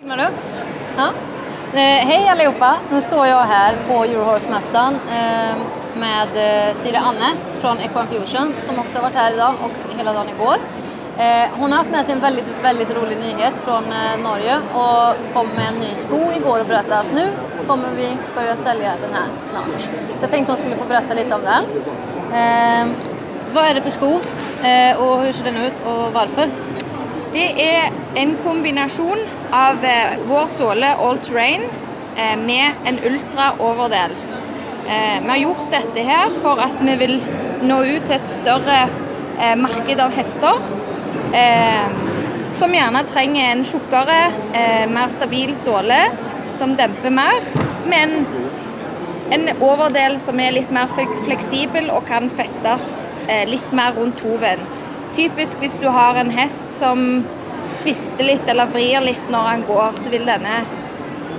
Filmar du? Ja. Eh, hej allihopa! Nu står jag här på Eurohorse-mässan eh, med eh, Siri Anne från Equine Fusion som också har varit här idag och hela dagen igår. Eh, hon har haft med sig en väldigt, väldigt rolig nyhet från eh, Norge och kom med en ny sko igår och berättade att nu kommer vi börja sälja den här snart. Så jag tänkte hon skulle få berätta lite om den. Eh, vad är det för sko eh, och hur ser den ut och varför? Det er en kombinasjon av eh, vår såle all terrain eh, med en ultra overdel. Eh, vi har gjort dette her for at vi vil nå ut til et større marknad marked av hester. Som gjerne trenger en tjukkere, mer stabil såle som demper mer. men en, överdel overdel som er litt mer flexibel fleksibel og kan festes lite litt mer rundt hoven. Typisk hvis du har en hest som tvister litt eller vrir litt når han går, så vil denne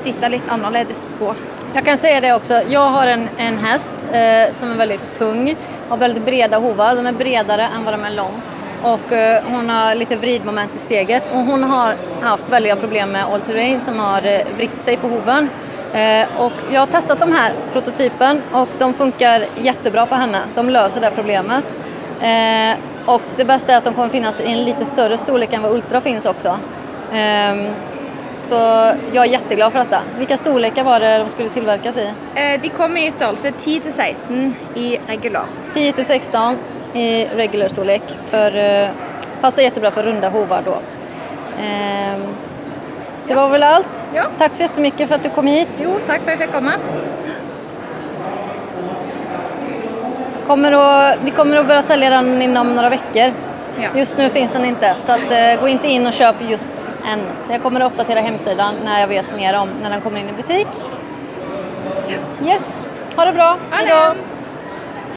sitta litt annerledes på. Jag kan säga det också, jag har en, en häst eh, som är väldigt tung, har väldigt breda hovar, de är bredare än vad de är lång. Och eh, hon har lite vridmoment i steget och hon har haft väldiga problem med all terrain som har eh, vritt sig på hoven. Eh, och jag har testat de här prototypen och de funkar jättebra på henne, de löser det problemet. Eh, och det bästa är att de kommer finnas i en lite större storlek än vad Ultra finns också. Ehm, så jag är jätteglad för detta. Vilka storlekar var det de skulle tillverkas i? Eh, De kommer i størrelse 10-16 i regular. 10 till 16 i regular storlek. För, eh, passar jättebra för runda hovar då. Ehm, det var väl allt. Ja. Tack så jättemycket för att du kom hit. Jo, takk for at jeg fikk komme. Kommer att, vi kommer att börja sälja den inom några veckor. Ja. Just nu finns den inte, så att, eh, gå inte in och köp just än. Jag kommer att uppdatera hemsidan när jag vet mer om när den kommer in i butik. Yes, ha det bra. Hej då.